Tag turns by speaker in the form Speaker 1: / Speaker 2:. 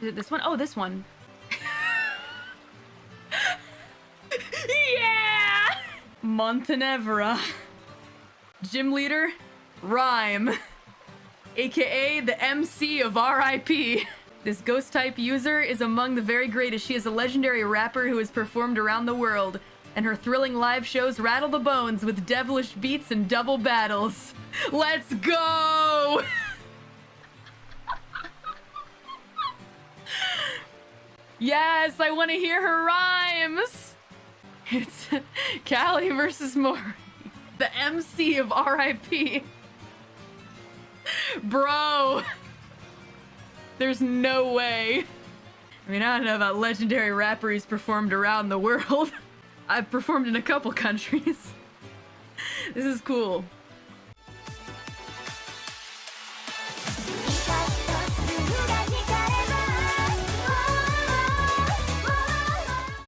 Speaker 1: Is it this one? Oh, this one. yeah! Montenevera. Gym leader, Ryme. AKA the MC of RIP. This ghost type user is among the very greatest. She is a legendary rapper who has performed around the world, and her thrilling live shows rattle the bones with devilish beats and double battles. Let's go! yes, I want to hear her rhymes. It's Callie versus Mori, the MC of RIP. Bro, there's no way. I mean, I don't know about legendary rapper who's performed around the world. I've performed in a couple countries. This is cool.